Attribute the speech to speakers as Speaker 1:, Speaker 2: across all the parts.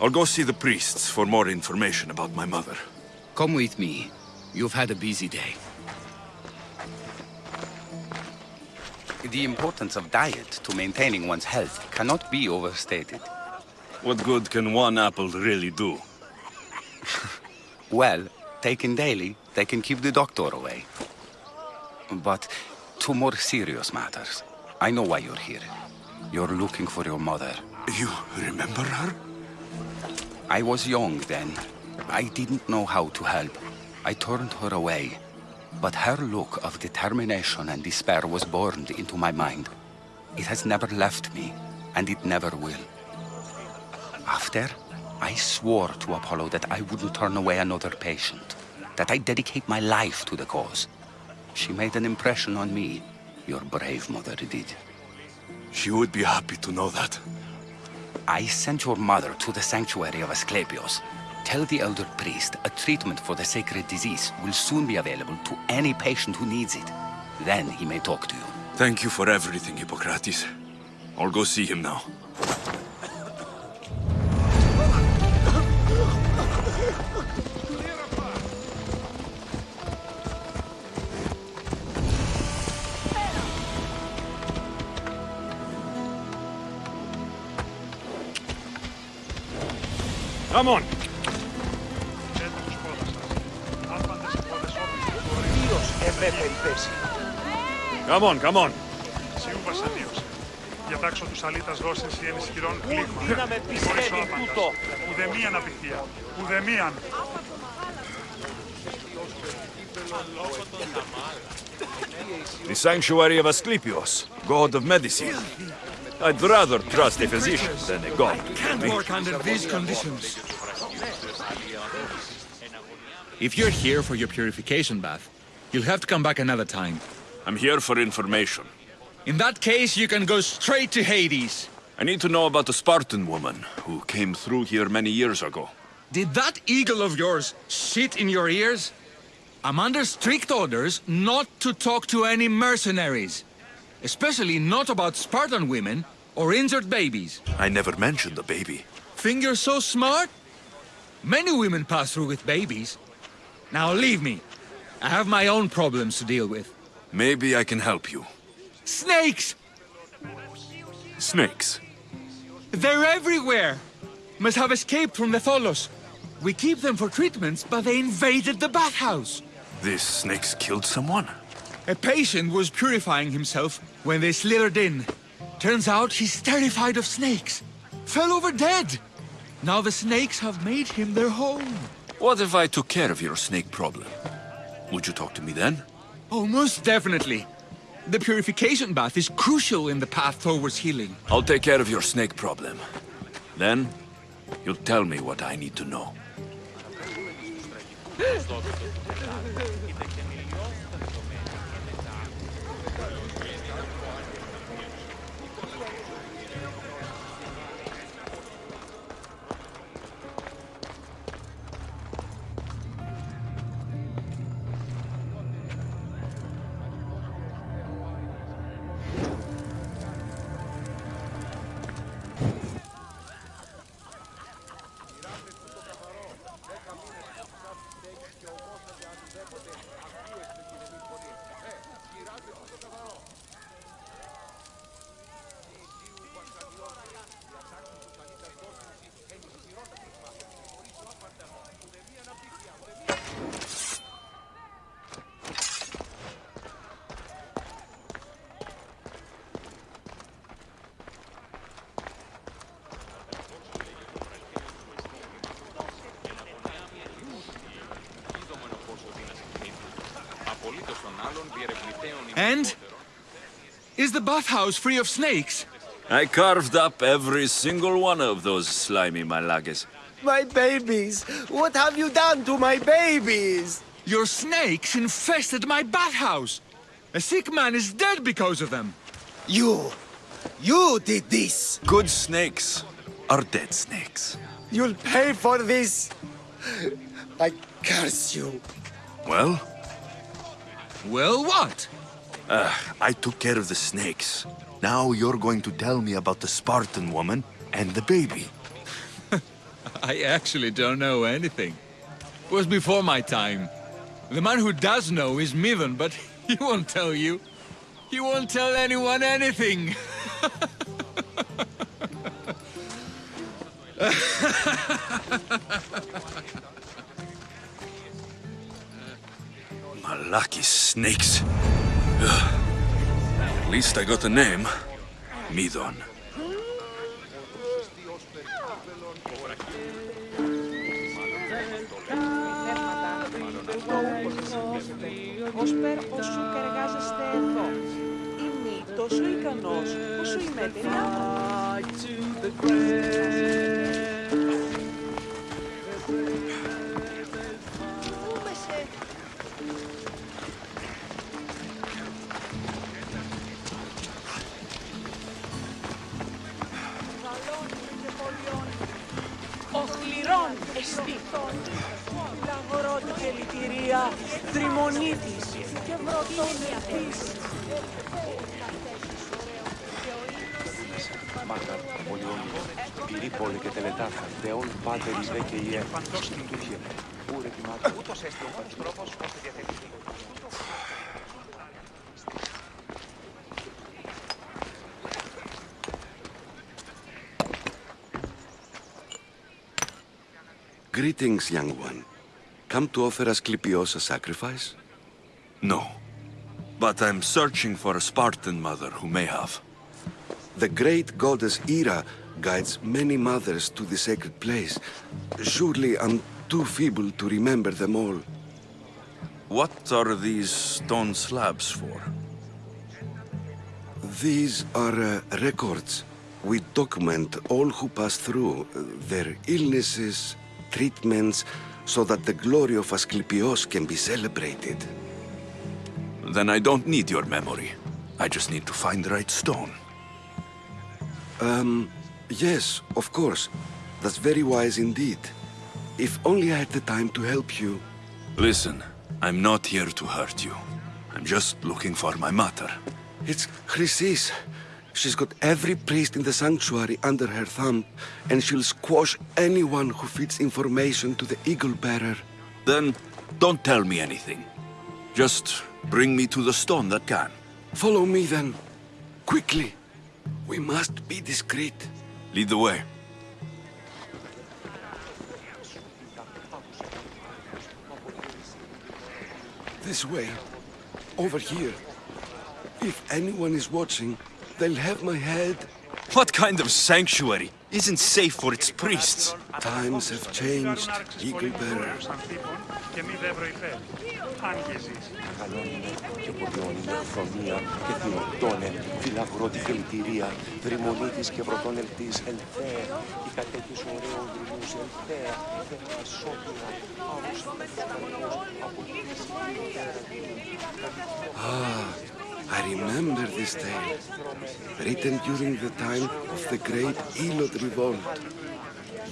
Speaker 1: I'll go see the priests for more information about my mother.
Speaker 2: Come with me. You've had a busy day.
Speaker 3: The importance of diet to maintaining one's health cannot be overstated.
Speaker 1: What good can one apple really do?
Speaker 3: Well, taken daily, they can keep the doctor away. But to more serious matters, I know why you're here. You're looking for your mother.
Speaker 1: You remember her?
Speaker 3: I was young then. I didn't know how to help. I turned her away. But her look of determination and despair was burned into my mind. It has never left me, and it never will. After, I swore to Apollo that I wouldn't turn away another patient, that I'd dedicate my life to the cause. She made an impression on me. Your brave mother did.
Speaker 1: She would be happy to know that.
Speaker 3: I sent your mother to the sanctuary of Asclepios. Tell the elder priest a treatment for the sacred disease will soon be available to any patient who needs it. Then he may talk to you.
Speaker 1: Thank you for everything, Hippocrates. I'll go see him now.
Speaker 4: Χαμών. Ξέντα τους πόδας σας.
Speaker 5: Άπαντες που Διατάξω τους αλήτας δόσεις ή ενισχυρών κλίγμα.
Speaker 6: Δύναμε πιστεύει τούτο;
Speaker 5: Ουδεμίαν
Speaker 1: The sanctuary of Asclepios, god of medicine. I'd rather trust a physician than a god.
Speaker 7: Can't work under these conditions. If you're here for your purification bath, you'll have to come back another time.
Speaker 1: I'm here for information.
Speaker 7: In that case, you can go straight to Hades.
Speaker 1: I need to know about the Spartan woman who came through here many years ago.
Speaker 7: Did that eagle of yours shit in your ears? I'm under strict orders not to talk to any mercenaries. Especially not about Spartan women or injured babies.
Speaker 1: I never mentioned the baby.
Speaker 7: You're so smart? Many women pass through with babies. Now leave me. I have my own problems to deal with.
Speaker 1: Maybe I can help you.
Speaker 7: Snakes!
Speaker 1: Snakes.
Speaker 7: They're everywhere! Must have escaped from the Tholos. We keep them for treatments, but they invaded the bathhouse.
Speaker 1: These snakes killed someone?
Speaker 7: A patient was purifying himself when they slithered in. Turns out he's terrified of snakes. Fell over dead. Now the snakes have made him their home.
Speaker 1: What if I took care of your snake problem? Would you talk to me then?
Speaker 7: Oh, most definitely. The purification bath is crucial in the path towards healing.
Speaker 1: I'll take care of your snake problem. Then, you'll tell me what I need to know.
Speaker 7: And? Is the bathhouse free of snakes?
Speaker 1: I carved up every single one of those slimy malakas.
Speaker 6: My babies! What have you done to my babies?
Speaker 7: Your snakes infested my bathhouse. A sick man is dead because of them.
Speaker 6: You! You did this!
Speaker 1: Good snakes are dead snakes.
Speaker 6: You'll pay for this! I curse you!
Speaker 1: Well,
Speaker 7: Well, what?
Speaker 1: I took care of the snakes. Now you're going to tell me about the Spartan woman and the baby.
Speaker 7: I actually don't know anything. It was before my time. The man who does know is Midon, but he won't tell you. He won't tell anyone anything.
Speaker 1: Malaki snakes. Ugh. At least I got a name. Midon.
Speaker 8: Ως πέρα όσο και εργάζεστε εδώ. Είμαι τόσο ικανός όσο η μετριά Μητρών εστί. Λαγορό του κελιτηρία, τριμονίτης και βρωτών ευθύς.
Speaker 9: Μάκα, Πολιόνιο, Πυρίπολη και Τελετάφα, Δεόν, Πάτερ, Ιδέ και Ιέ, Τουρκία. Ούτως έστει ο μόνος τρόπος ώστε διαθετηθεί
Speaker 10: Greetings, young one. Come to offer Asclepios a sacrifice?
Speaker 1: No. But I'm searching for a Spartan mother who may have.
Speaker 10: The great goddess Ira guides many mothers to the sacred place. Surely I'm too feeble to remember them all.
Speaker 1: What are these stone slabs for?
Speaker 10: These are uh, records. We document all who pass through, uh, their illnesses, treatments, so that the glory of Asclepios can be celebrated.
Speaker 1: Then I don't need your memory. I just need to find the right stone.
Speaker 10: Um, yes, of course. That's very wise indeed. If only I had the time to help you.
Speaker 1: Listen, I'm not here to hurt you. I'm just looking for my mother.
Speaker 10: It's Chrysis. She's got every priest in the sanctuary under her thumb, and she'll squash anyone who feeds information to the Eagle Bearer.
Speaker 1: Then don't tell me anything. Just bring me to the stone that can.
Speaker 10: Follow me then. Quickly. We must be discreet.
Speaker 1: Lead the way.
Speaker 10: This way. Over here. If anyone is watching, they'll have my head.
Speaker 1: What kind of sanctuary isn't safe for its priests?
Speaker 10: Times have changed, Eagle Bearer.
Speaker 5: και μη δεύρο υπέρ. Αν και ζεις.
Speaker 9: Καλώνινε και Πολιόνινε, Φρονία και Θηνοκτώνε, Φιλαγρότη και Λυτηρία, Δρυμονίτης και Βρωτών Ελτής, Ελθέα, η κατέχεις ωραίων δρυμούς, Ελθέα, Θέα Σόπια, Άουσα,
Speaker 10: Ah, I remember this tale. Written during the time of the great Helot revolt.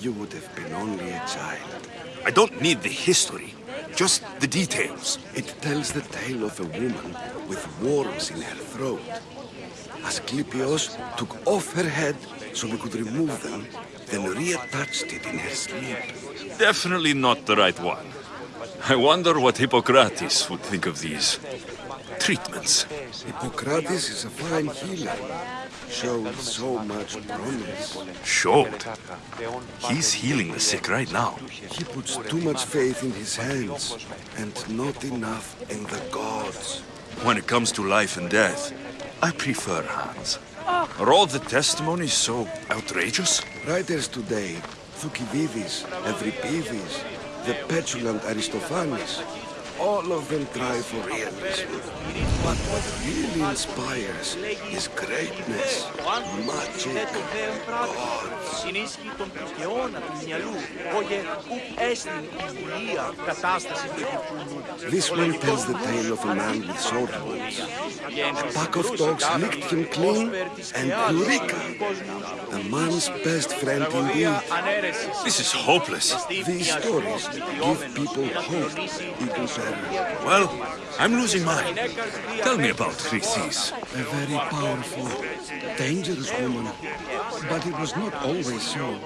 Speaker 10: You would have been only a child.
Speaker 1: I don't need the history, just the details.
Speaker 10: It tells the tale of a woman with worms in her throat. Asclepios took off her head so we could remove them, then reattached it in her sleep.
Speaker 1: Definitely not the right one. I wonder what Hippocrates would think of these treatments.
Speaker 10: Hippocrates is a fine healer. Showed so much promise.
Speaker 1: Showed. He's healing the sick right now.
Speaker 10: He puts too much faith in his hands and not enough in the gods.
Speaker 1: When it comes to life and death, I prefer hands. Are all the testimonies so outrageous?
Speaker 10: Writers today, Thucydides, Euripides, the petulant Aristophanes, all of them try for realism. But what really inspires is greatness, magic, gods.
Speaker 11: Συνίσχυ των αιώνα του μυαλού, oggi ουκ έστιν η βουλία κατάσταση του επιφουνού.
Speaker 10: This one tells the tale of a man with sword wounds. A pack of dogs licked him clean, and Eureka, a man's best friend indeed.
Speaker 1: This is hopeless.
Speaker 10: These stories give people hope, Eagle Eaglebearer.
Speaker 1: Well, I'm losing mine. Tell me about Chrysis.
Speaker 10: A very powerful, dangerous woman. But it was not always so.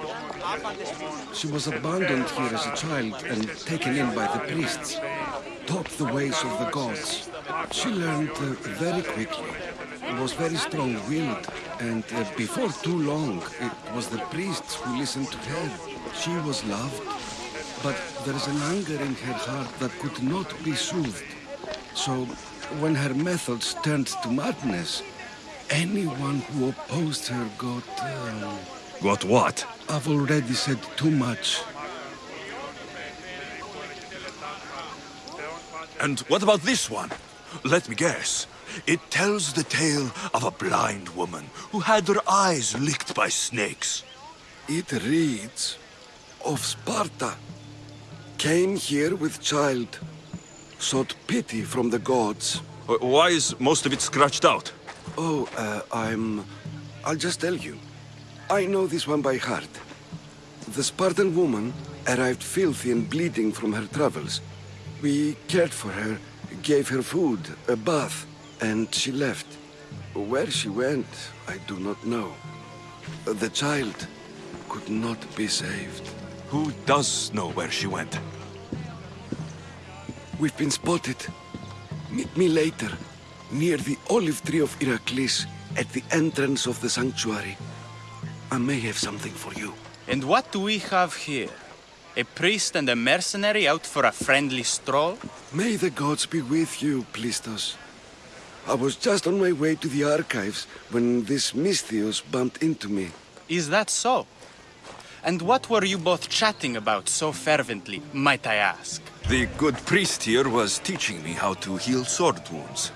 Speaker 10: She was abandoned here as a child and taken in by the priests. Taught the ways of the gods. She learned uh, very quickly. Was very strong-willed. And uh, before too long, it was the priests who listened to her. She was loved. But there is an anger in her heart that could not be soothed. So, when her methods turned to madness, anyone who opposed her got... Um,
Speaker 1: Got what?
Speaker 10: I've already said too much.
Speaker 1: And what about this one? Let me guess. It tells the tale of a blind woman who had her eyes licked by snakes.
Speaker 10: It reads of Sparta. Came here with child. Sought pity from the gods.
Speaker 1: Why is most of it scratched out?
Speaker 10: Oh, uh, I'm... I'll just tell you. I know this one by heart. The Spartan woman arrived filthy and bleeding from her travels. We cared for her, gave her food, a bath, and she left. Where she went, I do not know. The child could not be saved.
Speaker 1: Who does know where she went?
Speaker 10: We've been spotted. Meet me later, near the olive tree of Heracles, at the entrance of the sanctuary. I may have something for you.
Speaker 12: And what do we have here? A priest and a mercenary out for a friendly stroll?
Speaker 10: May the gods be with you, Plistos. I was just on my way to the archives when this Misthios bumped into me.
Speaker 12: Is that so? And what were you both chatting about so fervently, might I ask?
Speaker 1: The good priest here was teaching me how to heal sword wounds.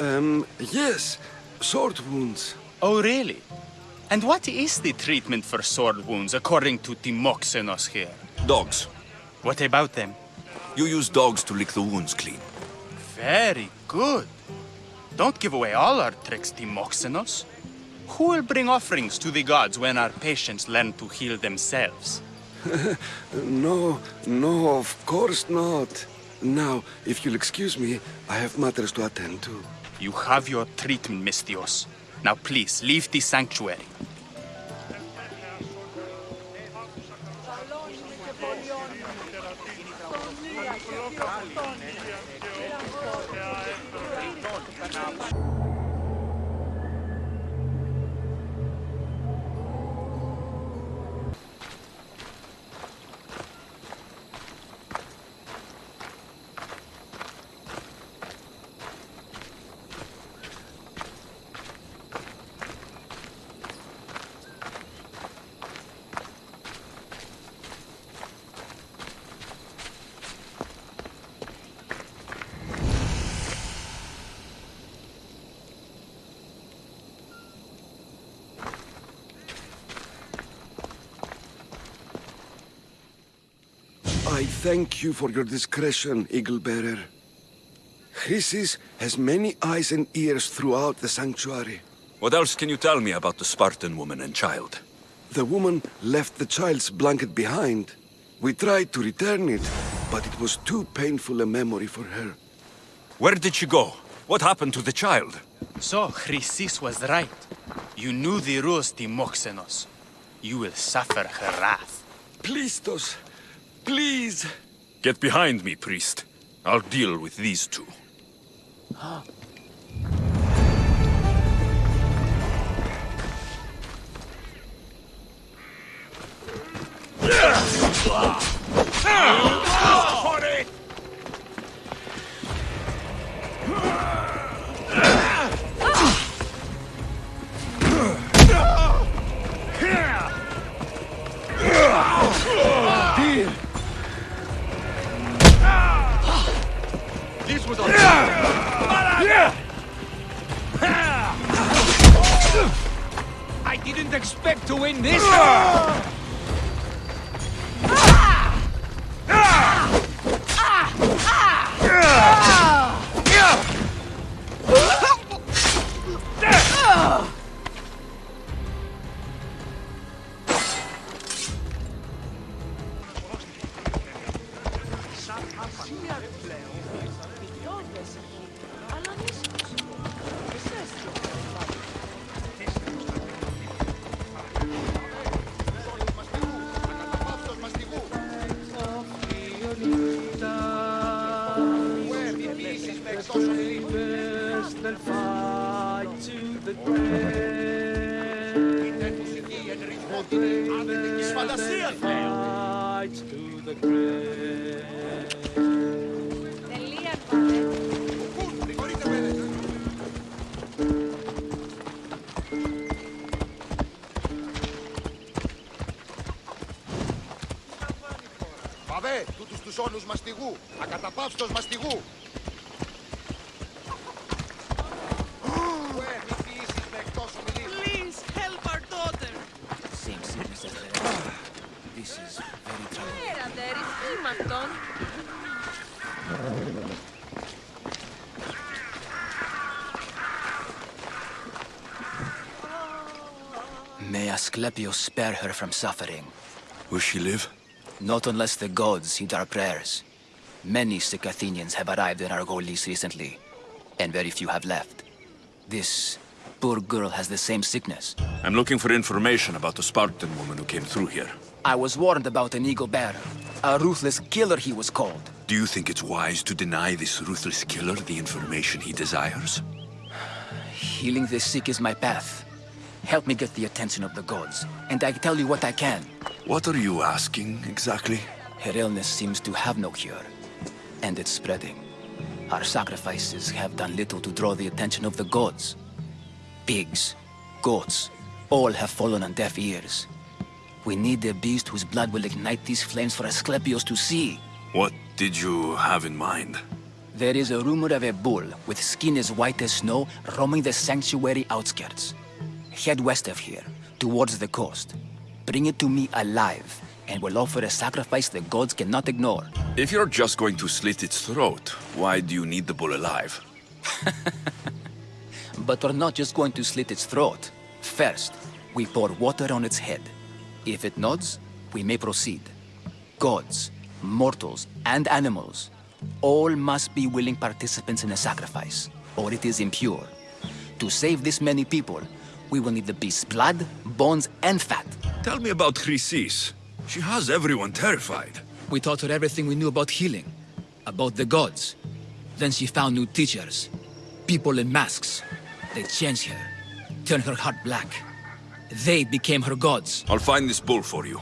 Speaker 10: Um, yes, sword wounds.
Speaker 12: Oh, really? And what is the treatment for sword wounds according to Timoxenos here?
Speaker 1: Dogs.
Speaker 12: What about them?
Speaker 1: You use dogs to lick the wounds clean.
Speaker 12: Very good. Don't give away all our tricks, Timoxenos. Who will bring offerings to the gods when our patients learn to heal themselves?
Speaker 10: no, no, of course not. Now, if you'll excuse me, I have matters to attend to.
Speaker 12: You have your treatment, Misthios. Now please, leave the sanctuary.
Speaker 10: I thank you for your discretion, Eagle Bearer. Chrysis has many eyes and ears throughout the sanctuary.
Speaker 1: What else can you tell me about the Spartan woman and child?
Speaker 10: The woman left the child's blanket behind. We tried to return it, but it was too painful a memory for her.
Speaker 1: Where did she go? What happened to the child?
Speaker 12: So, Chrysis was right. You knew the rules, Timoxenos. You will suffer her wrath.
Speaker 10: Plistos, please.
Speaker 1: Get behind me, priest. I'll deal with these two.
Speaker 11: with us!
Speaker 7: I didn't expect to win this!
Speaker 13: Παβέ, τούτους τους όνους μαστιγού, ακαταπαύστος μαστιγού.
Speaker 14: Asclepius spare her from suffering.
Speaker 1: Will she live?
Speaker 14: Not unless the gods heed our prayers. Many sick Athenians have arrived in Argolis recently, and very few have left. This poor girl has the same sickness.
Speaker 1: I'm looking for information about the Spartan woman who came through here.
Speaker 14: I was warned about an eagle bearer. A ruthless killer he was called.
Speaker 1: Do you think it's wise to deny this ruthless killer the information he desires?
Speaker 14: Healing the sick is my path. Help me get the attention of the gods, and I tell you what I can.
Speaker 1: What are you asking, exactly?
Speaker 14: Her illness seems to have no cure, and it's spreading. Our sacrifices have done little to draw the attention of the gods. Pigs, goats, all have fallen on deaf ears. We need a beast whose blood will ignite these flames for Asclepius to see.
Speaker 1: What did you have in mind?
Speaker 14: There is a rumor of a bull with skin as white as snow roaming the sanctuary outskirts. Head west of here, towards the coast. Bring it to me alive, and we'll offer a sacrifice the gods cannot ignore.
Speaker 1: If you're just going to slit its throat, why do you need the bull alive?
Speaker 14: But we're not just going to slit its throat. First, we pour water on its head. If it nods, we may proceed. Gods, mortals, and animals, all must be willing participants in a sacrifice, or it is impure. To save this many people, we will need the beast's blood, bones, and fat.
Speaker 1: Tell me about Chrysis. She has everyone terrified.
Speaker 14: We taught her everything we knew about healing, about the gods. Then she found new teachers, people in masks. They changed her, turned her heart black. They became her gods.
Speaker 1: I'll find this bull for you.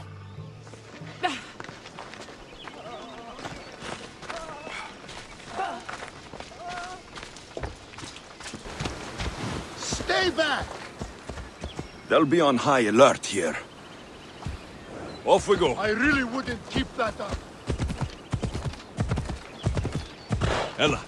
Speaker 13: Stay back!
Speaker 1: They'll be on high alert here. Off we go.
Speaker 13: I really wouldn't keep that up.
Speaker 1: Ella.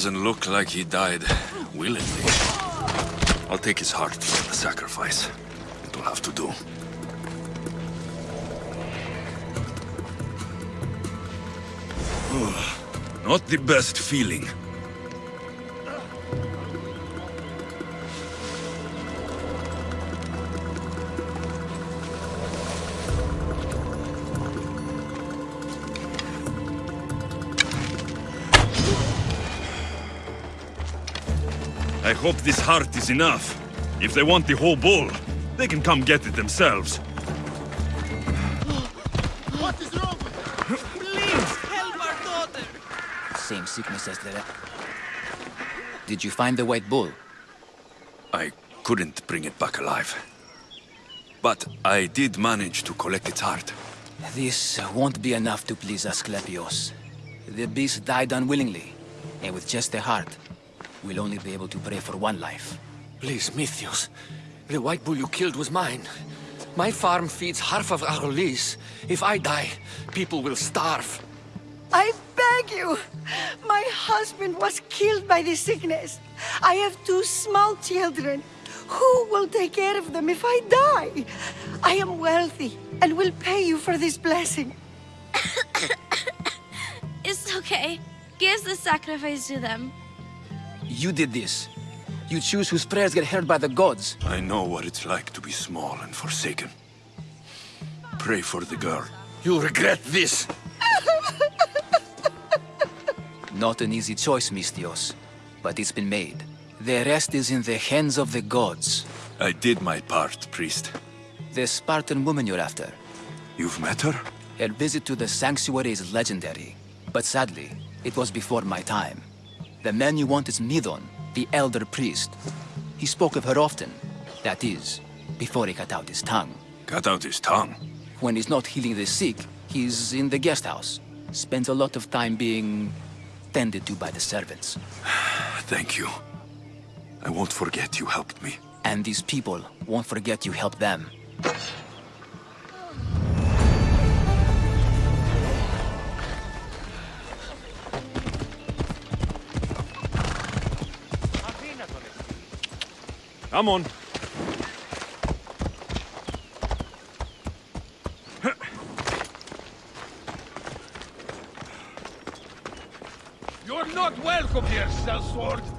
Speaker 1: Doesn't look like he died willingly. I'll take his heart for the sacrifice. It'll have to do. Not the best feeling. I hope this heart is enough. If they want the whole bull, they can come get it themselves.
Speaker 13: What is wrong?
Speaker 8: Please help our daughter.
Speaker 14: Same sickness as the... Did you find the white bull?
Speaker 1: I couldn't bring it back alive. But I did manage to collect its heart.
Speaker 14: This won't be enough to please Asclepios. The beast died unwillingly, and with just the heart, we'll only be able to pray for one life.
Speaker 6: Please, Misthios. The white bull you killed was mine. My farm feeds half of Argolis. If I die, people will starve.
Speaker 15: I beg you. My husband was killed by the sickness. I have two small children. Who will take care of them if I die? I am wealthy and will pay you for this blessing.
Speaker 16: It's okay. Give the sacrifice to them.
Speaker 14: You did this. You choose whose prayers get heard by the gods.
Speaker 1: I know what it's like to be small and forsaken. Pray for the girl.
Speaker 2: You'll regret this.
Speaker 14: Not an easy choice, Misthios, but it's been made. The rest is in the hands of the gods.
Speaker 1: I did my part, priest.
Speaker 14: The Spartan woman you're after.
Speaker 1: You've met her?
Speaker 14: Her visit to the sanctuary is legendary, but sadly, it was before my time. The man you want is Midon, the elder priest. He spoke of her often. That is, before he cut out his tongue.
Speaker 1: Cut out his tongue?
Speaker 14: When he's not healing the sick, he's in the guest house. Spends a lot of time being tended to by the servants.
Speaker 1: Thank you. I won't forget you helped me.
Speaker 14: And these people won't forget you helped them.
Speaker 4: Come on.
Speaker 17: You're not welcome here, sellsword!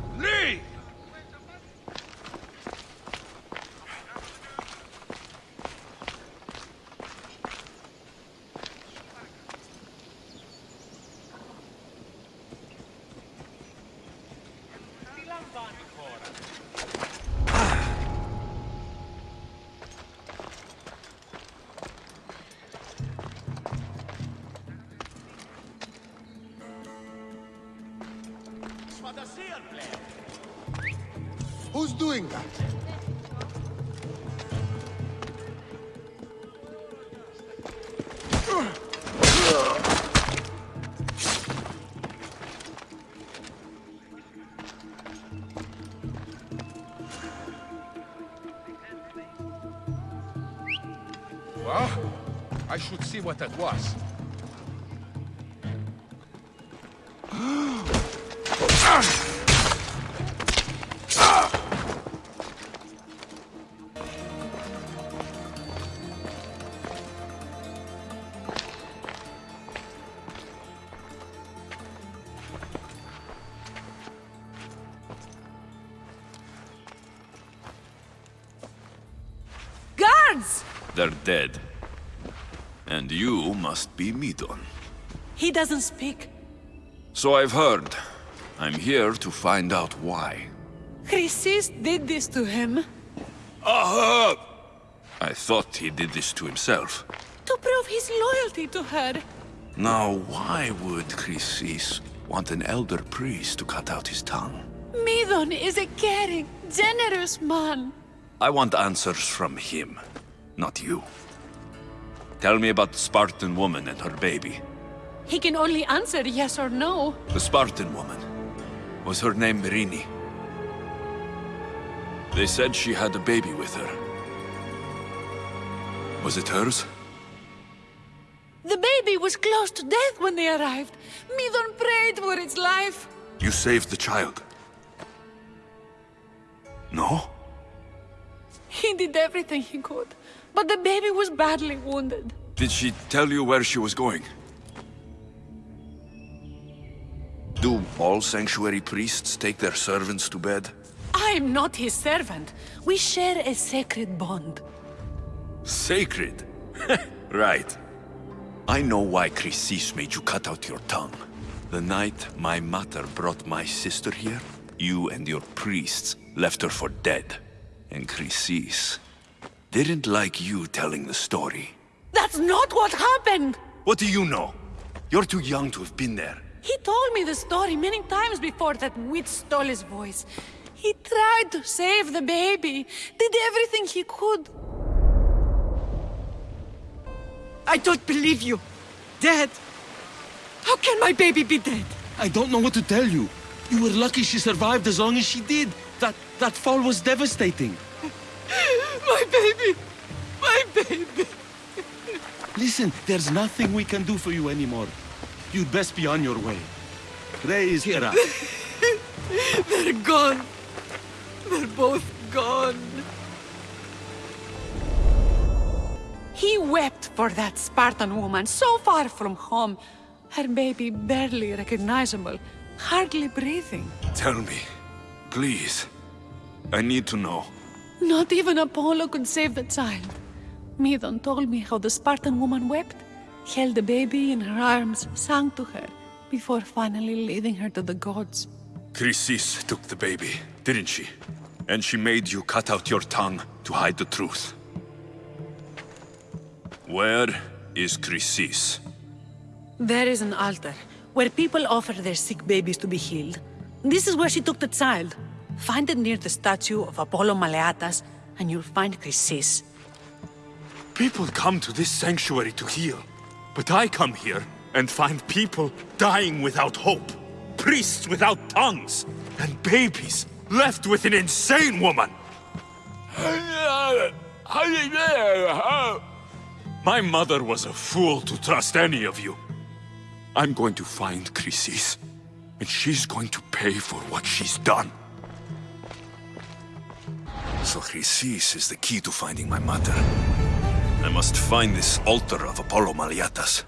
Speaker 17: What that was.
Speaker 8: Guards!
Speaker 1: They're dead. And you must be Midon.
Speaker 8: He doesn't speak.
Speaker 1: So I've heard. I'm here to find out why.
Speaker 8: Chrysis did this to him.
Speaker 1: Aha! I thought he did this to himself.
Speaker 8: To prove his loyalty to her.
Speaker 1: Now, why would Chrysis want an elder priest to cut out his tongue?
Speaker 8: Midon is a caring, generous man.
Speaker 1: I want answers from him, not you. Tell me about the Spartan woman and her baby.
Speaker 8: He can only answer yes or no.
Speaker 1: The Spartan woman. Was her name Myrrine? They said she had a baby with her. Was it hers?
Speaker 8: The baby was close to death when they arrived. Midon prayed for its life.
Speaker 1: You saved the child. No?
Speaker 8: He did everything he could, but the baby was badly wounded.
Speaker 1: Did she tell you where she was going? Do all sanctuary priests take their servants to bed?
Speaker 8: I am not his servant. We share a sacred bond.
Speaker 1: Sacred? right. I know why Chrysis made you cut out your tongue. The night my mother brought my sister here, you and your priests left her for dead. And Chrysis didn't like you telling the story.
Speaker 8: That's not what happened!
Speaker 1: What do you know? You're too young to have been there.
Speaker 8: He told me the story many times before that witch stole his voice. He tried to save the baby, did everything he could.
Speaker 6: I don't believe you. Dead? How can my baby be dead?
Speaker 10: I don't know what to tell you. You were lucky she survived as long as she did. That that fall was devastating.
Speaker 6: My baby! My baby!
Speaker 10: Listen, there's nothing we can do for you anymore.
Speaker 17: You'd best be on your way. Raise Hera.
Speaker 8: They're gone. They're both gone. He wept for that Spartan woman so far from home. Her baby barely recognizable, hardly breathing.
Speaker 1: Tell me, please. I need to know.
Speaker 18: Not even Apollo could save the child. Medon told me how the Spartan woman wept, held the baby in her arms, sang to her, before finally leading her to the gods.
Speaker 1: Chrysis took the baby, didn't she? And she made you cut out your tongue to hide the truth. Where is Chrysis?
Speaker 8: There is an altar where people offer their sick babies to be healed. This is where she took the child. Find it near the statue of Apollo Maleatas, and you'll find Chrysis.
Speaker 1: People come to this sanctuary to heal. But I come here and find people dying without hope. Priests without tongues. And babies left with an insane woman. My mother was a fool to trust any of you. I'm going to find Chrysis, and she's going to pay for what she's done. So Chrysis is the key to finding my mother. I must find this altar of Apollo
Speaker 19: Maleatas.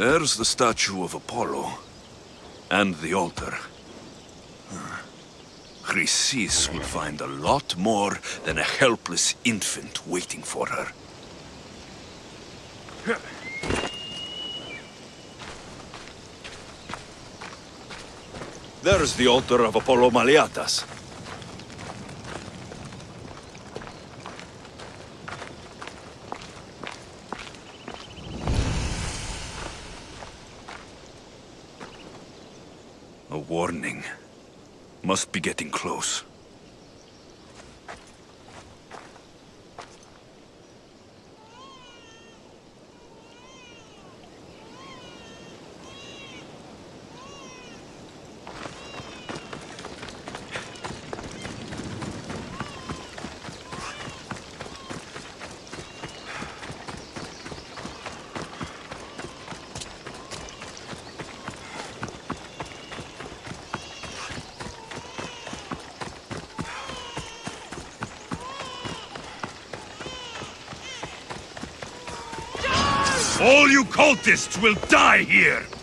Speaker 19: There's the statue of Apollo. And the altar. Chrysis will find a lot more than a helpless infant waiting for her. There's the altar of Apollo Maleatas. A warning. Must be getting close. All you cultists will die here!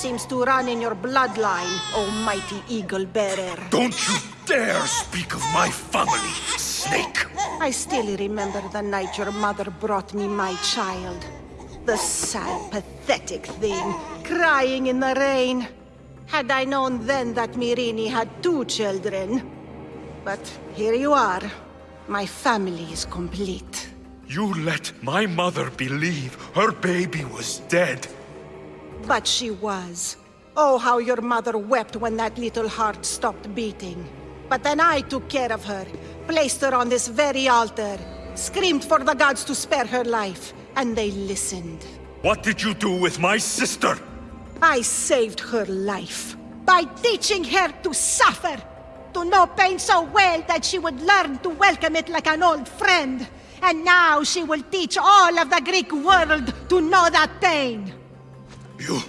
Speaker 20: Seems to run in your bloodline, oh mighty eagle bearer.
Speaker 1: Don't you dare speak of my family, Snake!
Speaker 20: I still remember the night your mother brought me my child. The sad, pathetic thing, crying in the rain. Had I known then that Myrrine had two children. But here you are. My family is complete.
Speaker 1: You let my mother believe her baby was dead.
Speaker 20: But she was. Oh, how your mother wept when that little heart stopped beating. But then I took care of her, placed her on this very altar, screamed for the gods to spare her life, and they listened.
Speaker 1: What did you do with my sister?
Speaker 20: I saved her life by teaching her to suffer, to know pain so well that she would learn to welcome it like an old friend. And now she will teach all of the Greek world to know that pain.
Speaker 1: You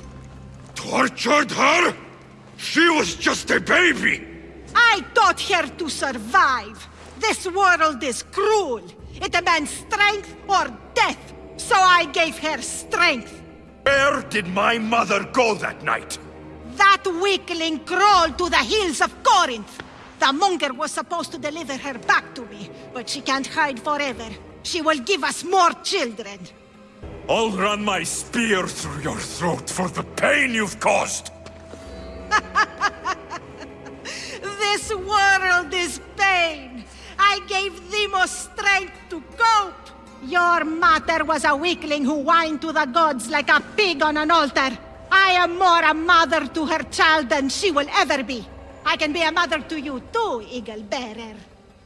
Speaker 1: tortured her? She was just a baby!
Speaker 20: I taught her to survive. This world is cruel. It demands strength or death. So I gave her strength.
Speaker 1: Where did my mother go that night?
Speaker 20: That weakling crawled to the hills of Corinth. The monger was supposed to deliver her back to me, but she can't hide forever. She will give us more children.
Speaker 1: I'll run my spear through your throat for the pain you've caused!
Speaker 20: This world is pain. I gave Deimos strength to cope. Your mother was a weakling who whined to the gods like a pig on an altar. I am more a mother to her child than she will ever be. I can be a mother to you too, Eagle Bearer.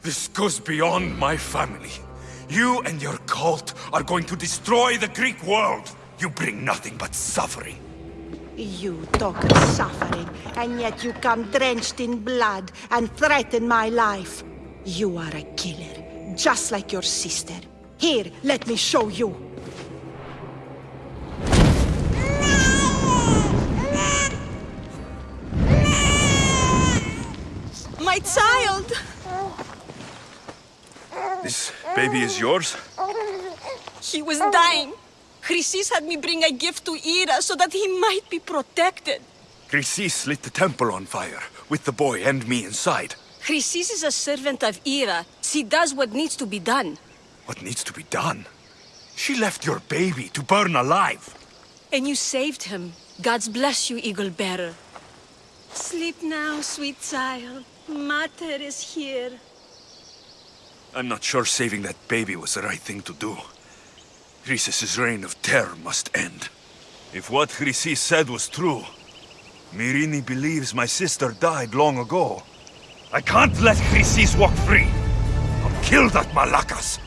Speaker 1: This goes beyond my family. You and your cult are going to destroy the Greek world. You bring nothing but suffering.
Speaker 20: You talk of suffering, and yet you come drenched in blood and threaten my life. You are a killer, just like your sister. Here, let me show you.
Speaker 21: My child!
Speaker 1: This baby is yours?
Speaker 21: He was dying. Chrysis had me bring a gift to Hera so that he might be protected.
Speaker 1: Chrysis lit the temple on fire, with the boy and me inside.
Speaker 21: Chrysis is a servant of Hera. She does what needs to be done.
Speaker 1: What needs to be done? She left your baby to burn alive.
Speaker 21: And you saved him. God's bless you, Eagle Bearer. Sleep now, sweet child. Mater is here.
Speaker 1: I'm not sure saving that baby was the right thing to do. Chrysis' reign of terror must end. If what Chrysis said was true, Myrrine believes my sister died long ago. I can't let Chrysis walk free. I'll kill that Malakas.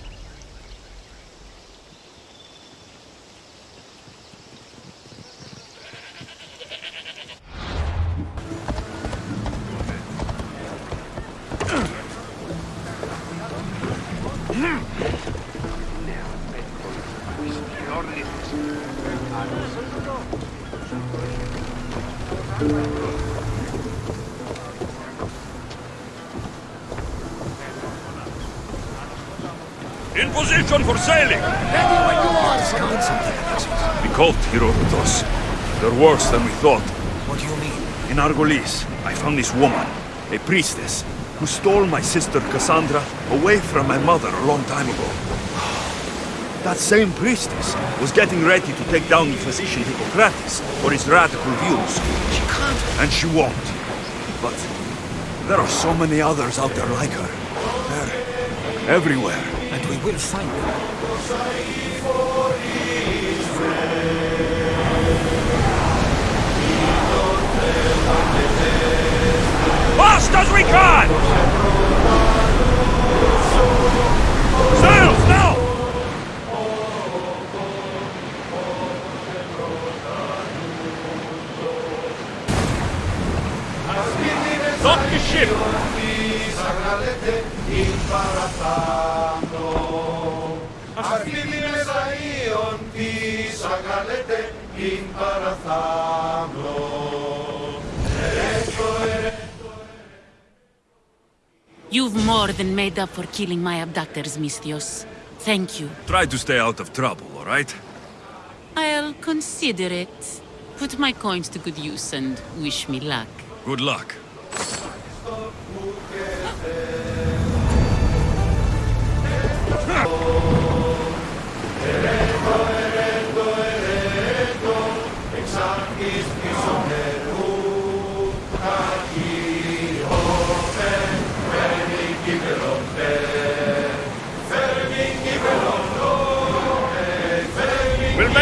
Speaker 1: For sailing!
Speaker 7: Ready when you are.
Speaker 1: We caught Herodotus. They're worse than we thought.
Speaker 7: What do you mean?
Speaker 1: In Argolis, I found this woman, a priestess, who stole my sister Cassandra away from my mother a long time ago. That same priestess was getting ready to take down the physician Hippocrates for his radical views.
Speaker 7: She can't.
Speaker 1: And she won't. But there are so many others out there like her. They're everywhere.
Speaker 7: And we will find them.
Speaker 1: We can!
Speaker 22: Up for killing my abductors, Misthios. Thank you.
Speaker 1: Try to stay out of trouble, all right?
Speaker 22: I'll consider it. Put my coins to good use and wish me luck.
Speaker 1: Good luck.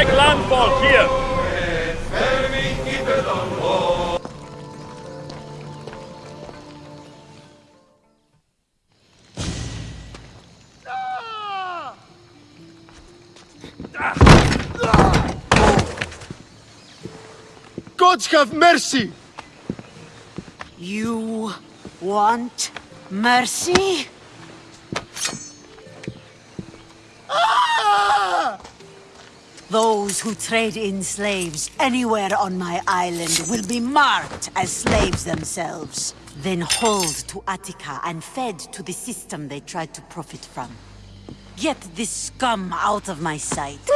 Speaker 4: Make landfall here.
Speaker 11: Gods have mercy!
Speaker 15: You want mercy?
Speaker 11: Ah!
Speaker 15: Those who trade in slaves anywhere on my island will be marked as slaves themselves, then hauled to Attica and fed to the system they tried to profit from. Get this scum out of my sight.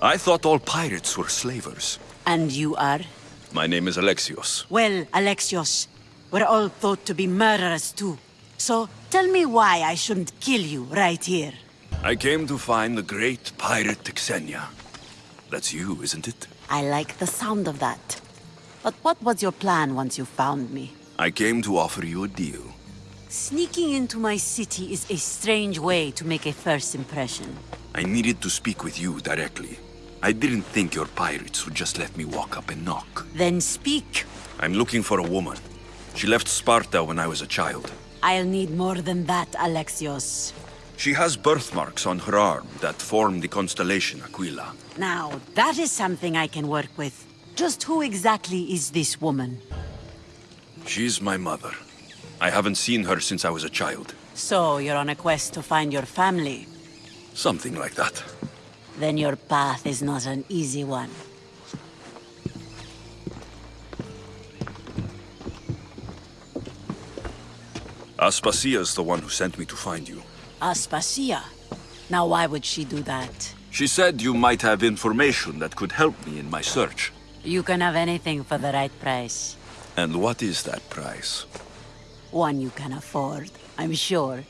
Speaker 1: I thought all pirates were slavers.
Speaker 15: and you are?
Speaker 1: My name is Alexios.
Speaker 15: Well, Alexios, we're all thought to be murderers too. So tell me why I shouldn't kill you right here.
Speaker 1: I came to find the great pirate Xenia. That's you, isn't it?
Speaker 15: I like the sound of that. But what was your plan once you found me?
Speaker 1: I came to offer you a deal.
Speaker 15: Sneaking into my city is a strange way to make a first impression.
Speaker 1: I needed to speak with you directly. I didn't think your pirates would just let me walk up and knock.
Speaker 15: Then speak.
Speaker 1: I'm looking for a woman. She left Sparta when I was a child.
Speaker 15: I'll need more than that, Alexios.
Speaker 1: She has birthmarks on her arm that form the constellation Aquila.
Speaker 15: Now, that is something I can work with. Just who exactly is this woman?
Speaker 1: She's my mother. I haven't seen her since I was a child.
Speaker 15: So, you're on a quest to find your family.
Speaker 1: Something like that.
Speaker 15: Then your path is not an easy one.
Speaker 1: Aspasia's the one who sent me to find you.
Speaker 15: Aspasia. Now, why would she do that?
Speaker 1: She said you might have information that could help me in my search.
Speaker 15: You can have anything for the right price.
Speaker 1: And what is that price?
Speaker 15: One you can afford, I'm sure.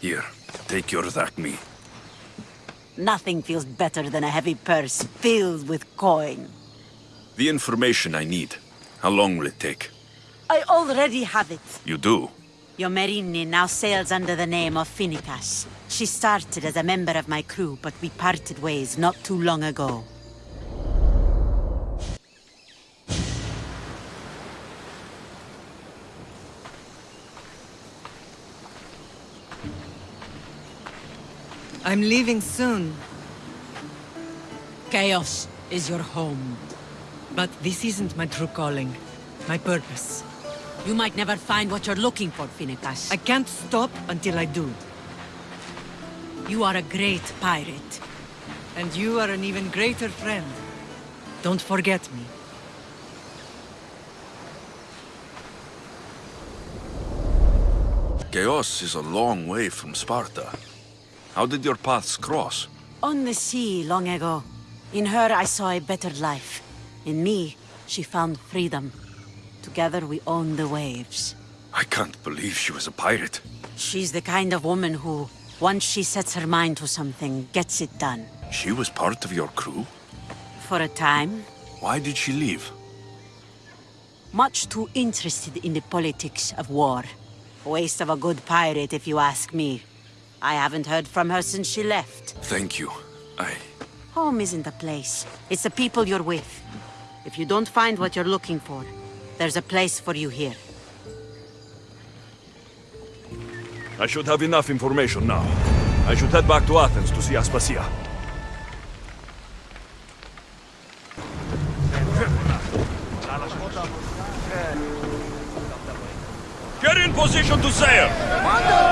Speaker 1: Here, take your drachmae.
Speaker 15: Nothing feels better than a heavy purse filled with coin.
Speaker 1: The information I need. How long will it take?
Speaker 15: I already have it.
Speaker 1: You do?
Speaker 15: Your Myrrine now sails under the name of Finicas. She started as a member of my crew, but we parted ways not too long ago.
Speaker 23: I'm leaving soon.
Speaker 15: Chaos is your home.
Speaker 23: But this isn't my true calling. My purpose.
Speaker 15: You might never find what you're looking for, Finicas.
Speaker 23: I can't stop until I do.
Speaker 15: You are a great pirate.
Speaker 23: And you are an even greater friend. Don't forget me.
Speaker 1: Chaos is a long way from Sparta. How did your paths cross?
Speaker 15: On the sea, long ago. In her, I saw a better life. In me, she found freedom. Together, we own the waves.
Speaker 1: I can't believe she was a pirate.
Speaker 15: She's the kind of woman who, once she sets her mind to something, gets it done.
Speaker 1: She was part of your crew?
Speaker 15: For a time,
Speaker 1: Why did she leave?
Speaker 15: much too interested in the politics of war. Waste of a good pirate, if you ask me. I haven't heard from her since she left.
Speaker 1: Thank you. I...
Speaker 15: Home isn't a place. It's the people you're with. If you don't find what you're looking for, there's a place for you here.
Speaker 4: I should have enough information now. I should head back to Athens to see Aspasia. Get in position to sail!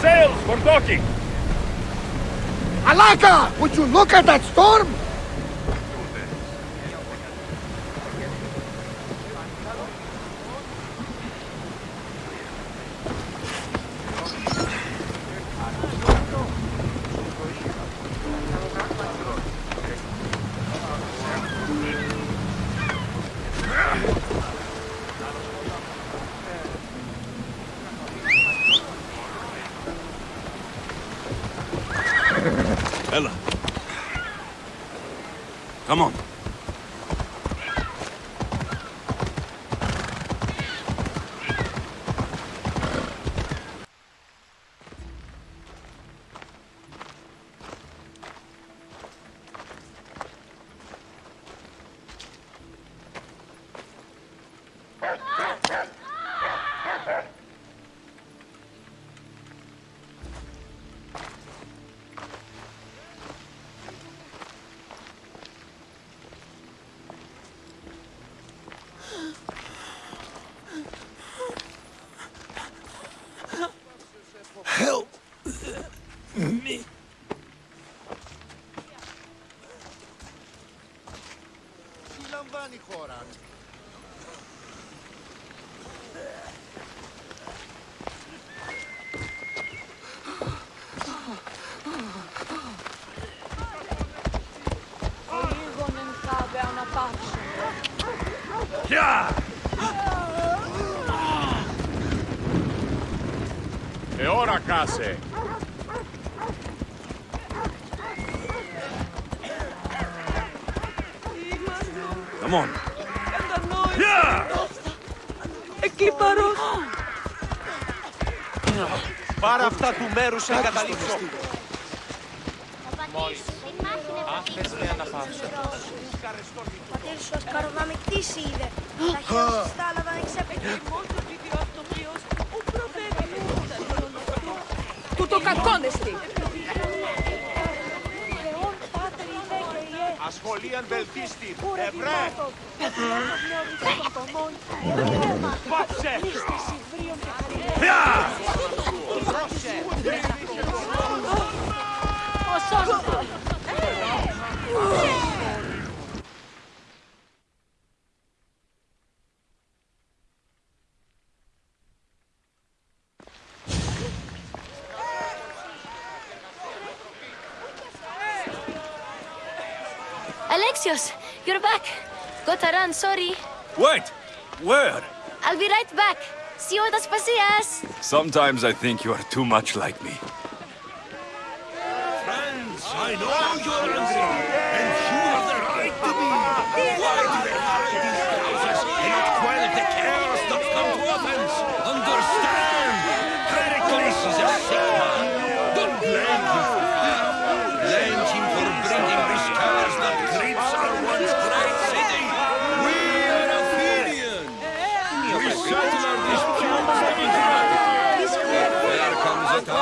Speaker 24: Sails for docking!
Speaker 13: Alaka, would you look at that storm?
Speaker 25: case.
Speaker 24: Come on.
Speaker 21: Yeah! Εκλυπαρός!
Speaker 11: Πάρα αυτά του μέρους σε εγκαταλείψω.
Speaker 26: Μόλις. Αν θες λέει αναπαύσω.
Speaker 27: Ο πατήρ σου ασκαροβαμικτής είδε. Τα χέρια σου στάλαβαν
Speaker 21: εξέπαιξε. Το κακόνεστη.
Speaker 11: Ασχολίαν βελτίστη. Ευρέ! Πάψε!
Speaker 16: Alexios, back. Gotta run, sorry.
Speaker 28: Wait! Where?
Speaker 16: I'll be right back. See you at Aspasias.
Speaker 28: Sometimes I think you are too much like me.
Speaker 1: Friends, I know you're angry,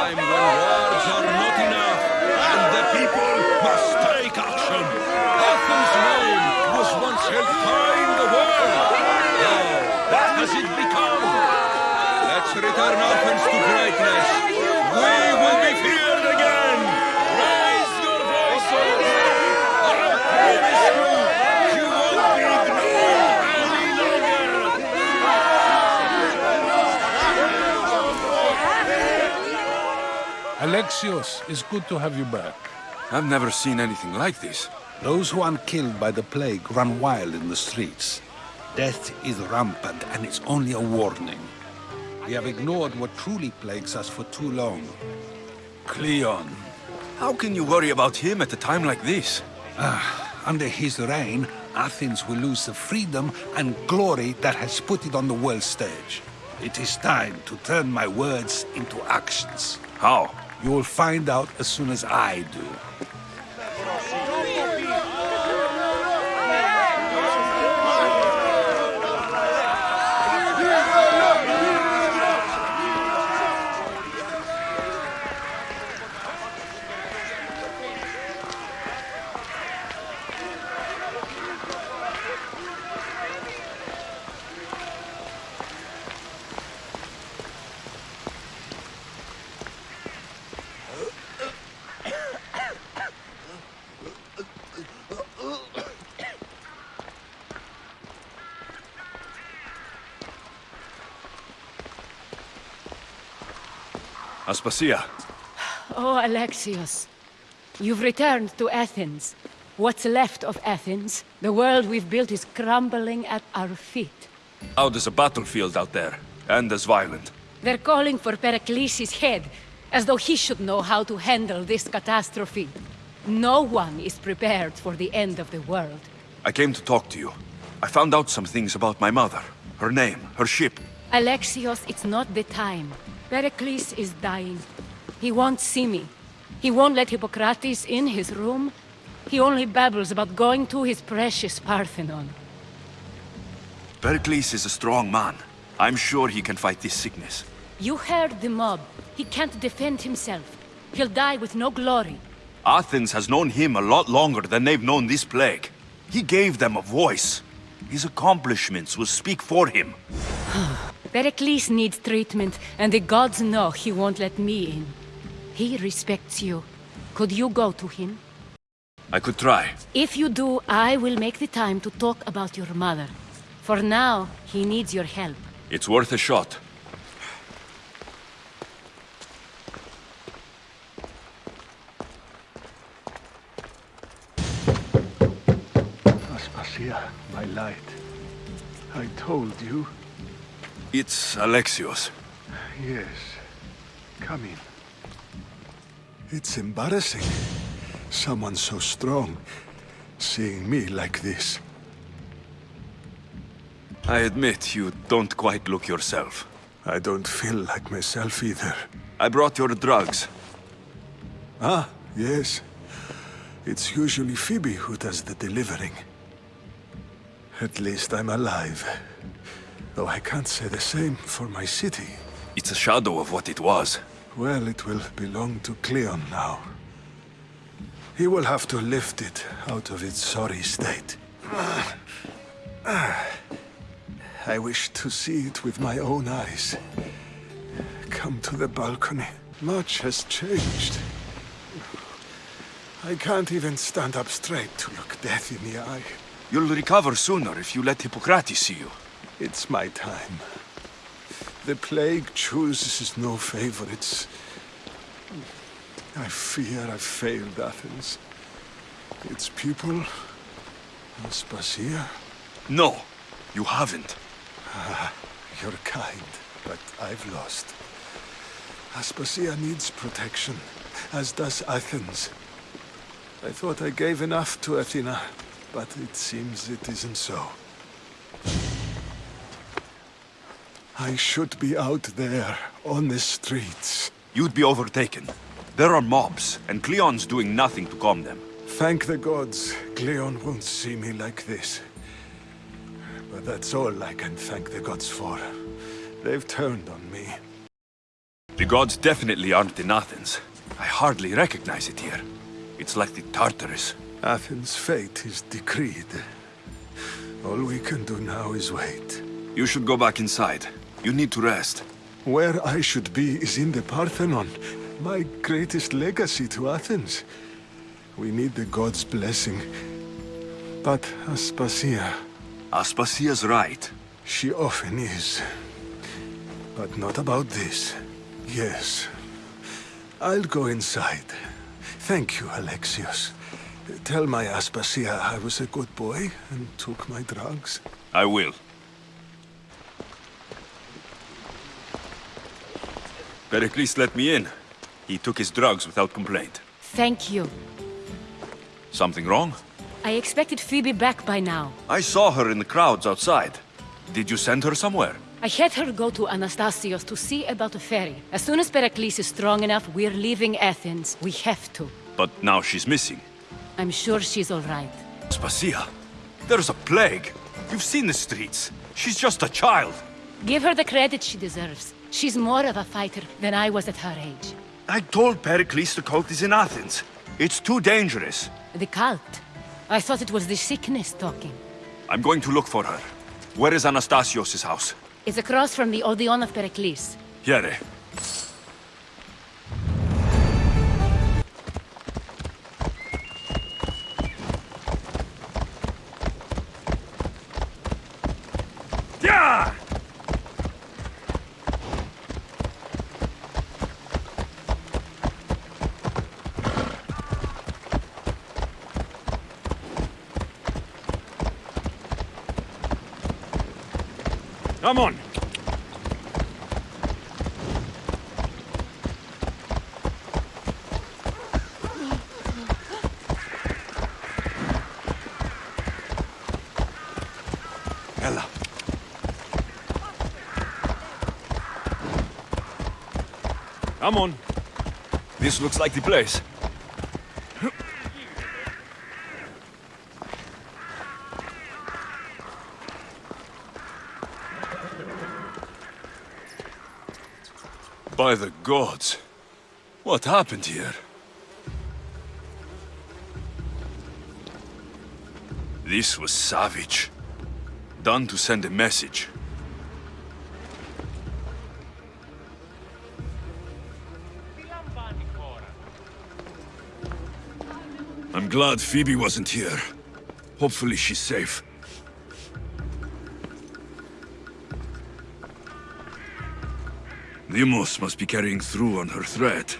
Speaker 1: time when words are not enough, and the people must take action. Athens' name was once held high in the world. Now, what has it become? Let's return Athens to greatness. We will be feared again. Raise your voices. I promise you, you won't be ignored any longer.
Speaker 29: Alexios, it's good to have you back.
Speaker 28: I've never seen anything like this.
Speaker 29: Those who aren't killed by the plague run wild in the streets. Death is rampant, and it's only a warning. We have ignored what truly plagues us for too long.
Speaker 28: Cleon. How can you worry about him at a time like this?
Speaker 29: Ah, under his reign, Athens will lose the freedom and glory that has put it on the world stage. It is time to turn my words into actions.
Speaker 28: How?
Speaker 29: You will find out as soon as I do.
Speaker 4: Aspasia,
Speaker 21: Oh, Alexios. You've returned to Athens. What's left of Athens? The world we've built is crumbling at our feet.
Speaker 4: out is a battlefield out there, and as violent.
Speaker 21: They're calling for Pericles' head, as though he should know how to handle this catastrophe. No one is prepared for the end of the world.
Speaker 1: I came to talk to you. I found out some things about my mother. Her name, her ship.
Speaker 21: Alexios, it's not the time. Pericles is dying. He won't see me. He won't let Hippocrates in his room. He only babbles about going to his precious Parthenon.
Speaker 1: Pericles is a strong man. I'm sure he can fight this sickness.
Speaker 21: You heard the mob. He can't defend himself. He'll die with no glory.
Speaker 1: Athens has known him a lot longer than they've known this plague. He gave them a voice. His accomplishments will speak for him.
Speaker 21: Pericles needs treatment, and the gods know he won't let me in. He respects you. Could you go to him?
Speaker 1: I could try.
Speaker 21: If you do, I will make the time to talk about your mother. For now, he needs your help.
Speaker 1: It's worth a shot.
Speaker 30: Aspasia, my light. I told you.
Speaker 1: It's Alexios.
Speaker 30: Yes. Come in. It's embarrassing. Someone so strong seeing me like this.
Speaker 1: I admit you don't quite look yourself.
Speaker 30: I don't feel like myself either.
Speaker 1: I brought your drugs.
Speaker 30: Ah, yes. It's usually Phoebe who does the delivering. At least I'm alive. Though I can't say the same for my city.
Speaker 1: It's a shadow of what it was.
Speaker 30: Well, it will belong to Cleon now. He will have to lift it out of its sorry state. I wish to see it with my own eyes. Come to the balcony. Much has changed. I can't even stand up straight to look death in the eye.
Speaker 1: You'll recover sooner if you let Hippocrates see you.
Speaker 30: It's my time. The plague chooses no favorites. I fear I've failed Athens. Its people, Aspasia.
Speaker 1: No, you haven't.
Speaker 30: Ah, you're kind, but I've lost. Aspasia needs protection, as does Athens. I thought I gave enough to Athena, but it seems it isn't so. I should be out there, on the streets.
Speaker 1: You'd be overtaken. There are mobs, and Cleon's doing nothing to calm them.
Speaker 30: Thank the gods, Cleon won't see me like this. But that's all I can thank the gods for. They've turned on me.
Speaker 1: The gods definitely aren't in Athens. I hardly recognize it here. It's like the Tartarus.
Speaker 30: Athens' fate is decreed. All we can do now is wait.
Speaker 1: You should go back inside. You need to rest.
Speaker 30: Where I should be is in the Parthenon, my greatest legacy to Athens. We need the gods' blessing. But Aspasia...
Speaker 1: Aspasia's right.
Speaker 30: She often is. But not about this. Yes. I'll go inside. Thank you, Alexios. Tell my Aspasia I was a good boy and took my drugs.
Speaker 1: I will. Pericles let me in. He took his drugs without complaint.
Speaker 21: Thank you.
Speaker 1: Something wrong?
Speaker 21: I expected Phoebe back by now.
Speaker 1: I saw her in the crowds outside. Did you send her somewhere?
Speaker 21: I had her go to Anastasios to see about a ferry. As soon as Pericles is strong enough, we're leaving Athens. We have to.
Speaker 1: But now she's missing.
Speaker 21: I'm sure she's all right.
Speaker 1: Spasia, there's a plague. You've seen the streets. She's just a child.
Speaker 21: Give her the credit she deserves. She's more of a fighter than I was at her age.
Speaker 1: I told Pericles the cult is in Athens. It's too dangerous.
Speaker 21: The cult? I thought it was the sickness talking.
Speaker 1: I'm going to look for her. Where is Anastasios' house?
Speaker 21: It's across from the Odeon of Pericles.
Speaker 1: Here.
Speaker 4: Come on.
Speaker 30: Ella.
Speaker 4: Come on. This looks like the place.
Speaker 1: By the gods. What happened here? This was savage. Done to send a message. I'm glad Phoebe wasn't here. Hopefully she's safe. Deimos must be carrying through on her threat.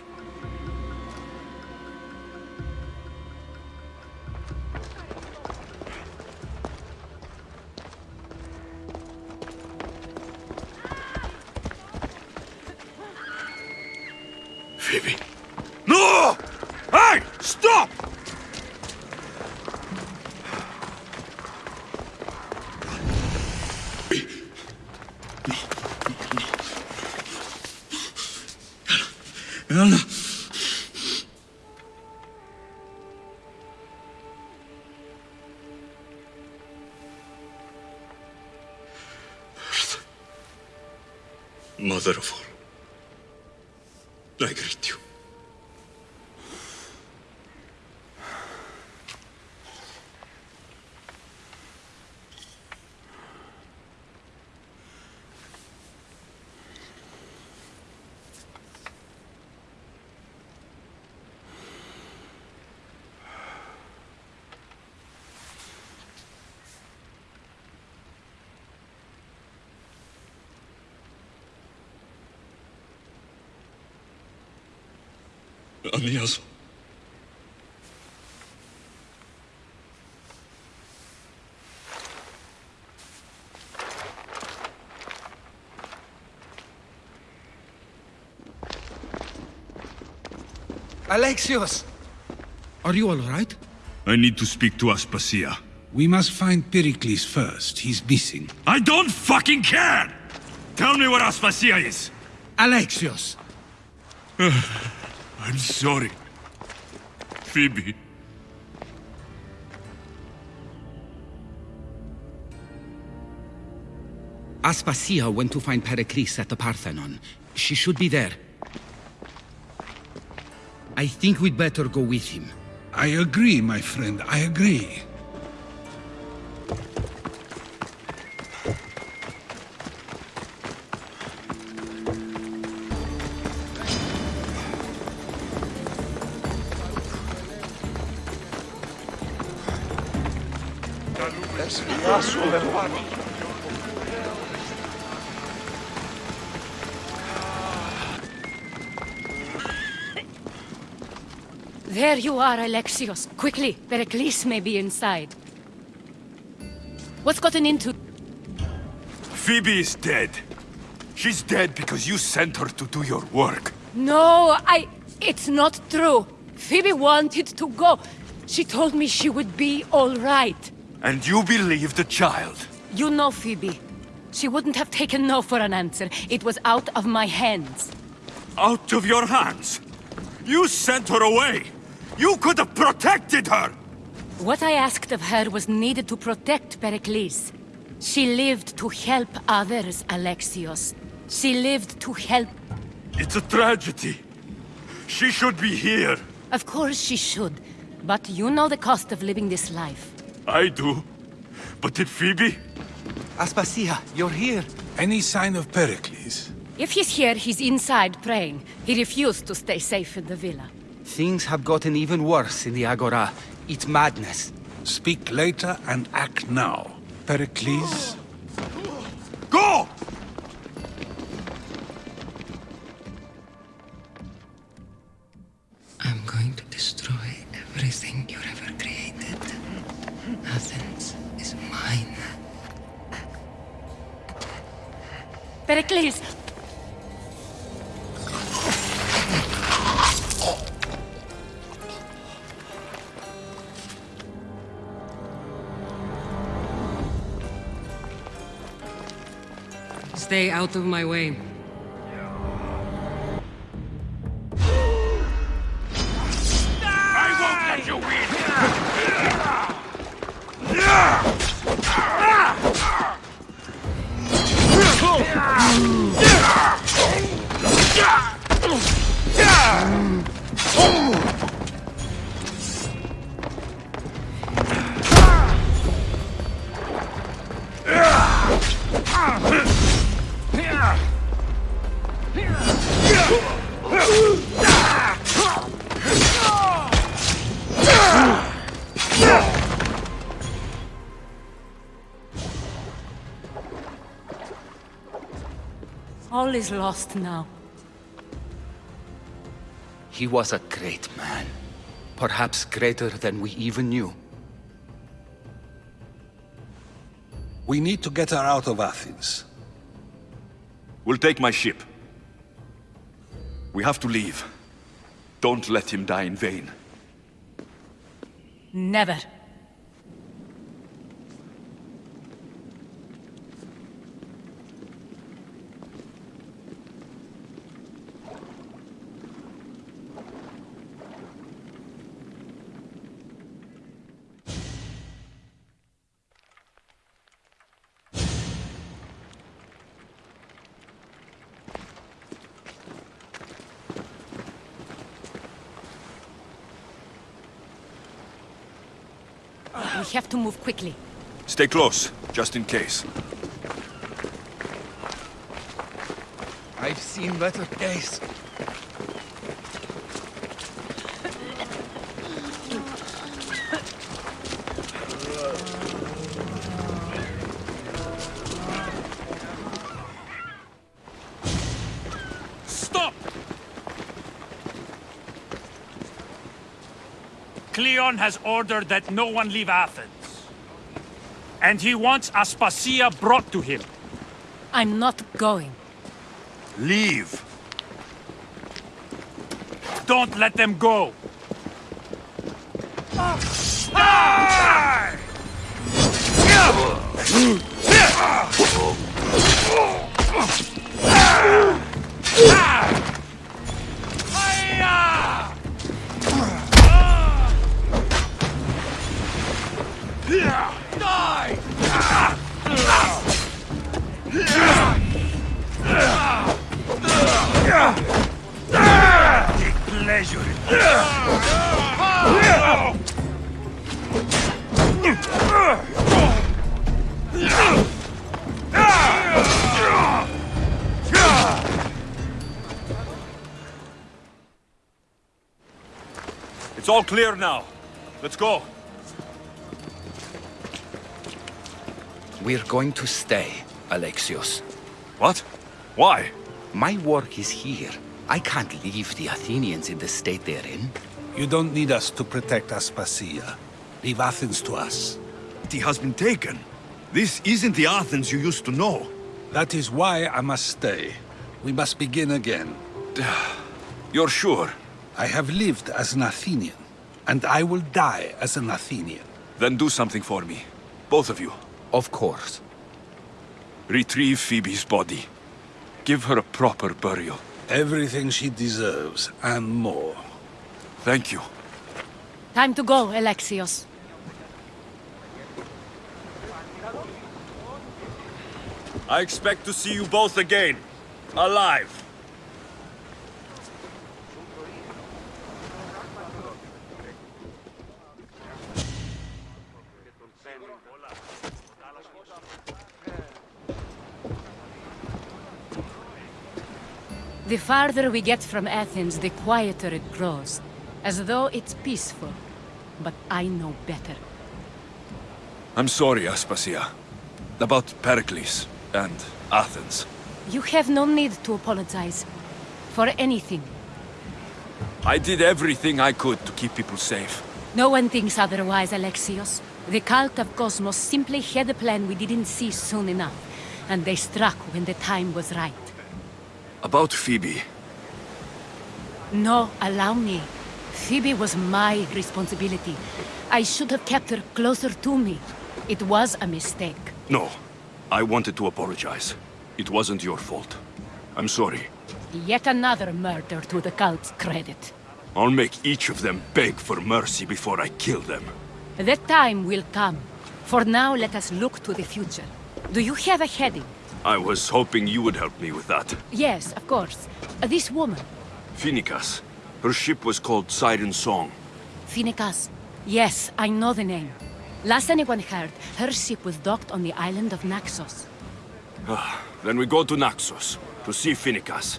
Speaker 1: Phoebe. Mother of all. I greet you.
Speaker 29: Alexios! Are you all right?
Speaker 1: I need to speak to Aspasia.
Speaker 29: We must find Pericles first. He's missing.
Speaker 1: I don't fucking care! Tell me where Aspasia is!
Speaker 29: Alexios!
Speaker 1: I'm sorry. Phoebe.
Speaker 31: Aspasia went to find Pericles at the Parthenon. She should be there. I think we'd better go with him.
Speaker 29: I agree, my friend. I agree.
Speaker 21: You are, Alexios. Quickly, Pericles may be inside. What's gotten into...
Speaker 1: Phoebe is dead. She's dead because you sent her to do your work.
Speaker 21: No, I... It's not true. Phoebe wanted to go. She told me she would be all right.
Speaker 1: And you believe the child.
Speaker 21: You know Phoebe. She wouldn't have taken no for an answer. It was out of my hands.
Speaker 1: Out of your hands? You sent her away! You could have protected her!
Speaker 21: What I asked of her was needed to protect Pericles. She lived to help others, Alexios. She lived to help...
Speaker 1: It's a tragedy. She should be here.
Speaker 21: Of course she should. But you know the cost of living this life.
Speaker 1: I do. But did Phoebe?
Speaker 29: Aspasia, you're here. Any sign of Pericles?
Speaker 21: If he's here, he's inside praying. He refused to stay safe in the villa.
Speaker 31: Things have gotten even worse in the Agora. It's madness.
Speaker 29: Speak later and act now. Pericles?
Speaker 1: Go!
Speaker 32: Stay out of my way.
Speaker 21: Is lost now.
Speaker 3: He was a great man. Perhaps greater than we even knew.
Speaker 29: We need to get her out of Athens.
Speaker 1: We'll take my ship. We have to leave. Don't let him die in vain.
Speaker 21: Never. Have to move quickly.
Speaker 1: Stay close, just in case.
Speaker 3: I've seen better days.
Speaker 11: Stop! Cleon has ordered that no one leave Athens. And he wants Aspasia brought to him.
Speaker 21: I'm not going.
Speaker 11: Leave. Don't let them go.
Speaker 1: All clear now. Let's go.
Speaker 3: We're going to stay, Alexios.
Speaker 1: What? Why?
Speaker 3: My work is here. I can't leave the Athenians in the state they're in.
Speaker 29: You don't need us to protect Aspasia. Leave Athens to us.
Speaker 33: He has been taken. This isn't the Athens you used to know.
Speaker 29: That is why I must stay. We must begin again.
Speaker 1: You're sure?
Speaker 29: I have lived as an Athenian, and I will die as an Athenian.
Speaker 1: Then do something for me. Both of you.
Speaker 3: Of course.
Speaker 1: Retrieve Phoebe's body. Give her a proper burial.
Speaker 29: Everything she deserves, and more.
Speaker 1: Thank you.
Speaker 21: Time to go, Alexios.
Speaker 1: I expect to see you both again. Alive.
Speaker 21: Farther we get from Athens, the quieter it grows. As though it's peaceful. But I know better.
Speaker 1: I'm sorry, Aspasia. About Pericles and Athens.
Speaker 21: You have no need to apologize. For anything.
Speaker 1: I did everything I could to keep people safe.
Speaker 21: No one thinks otherwise, Alexios. The cult of Kosmos simply had a plan we didn't see soon enough. and they struck when the time was right.
Speaker 1: About Phoebe.
Speaker 21: No, allow me. Phoebe was my responsibility. I should have kept her closer to me. It was a mistake.
Speaker 1: No. I wanted to apologize. It wasn't your fault. I'm sorry.
Speaker 21: Yet another murder to the cult's credit.
Speaker 1: I'll make each of them beg for mercy before I kill them.
Speaker 21: The time will come. For now, let us look to the future. Do you have a heading?
Speaker 1: I was hoping you would help me with that.
Speaker 21: Yes, of course. Uh, this woman,
Speaker 1: Finicas. Her ship was called Siren Song.
Speaker 21: Finicas. Yes, I know the name. Last anyone heard, her ship was docked on the island of Naxos.
Speaker 1: Ah, then we go to Naxos to see Finicas.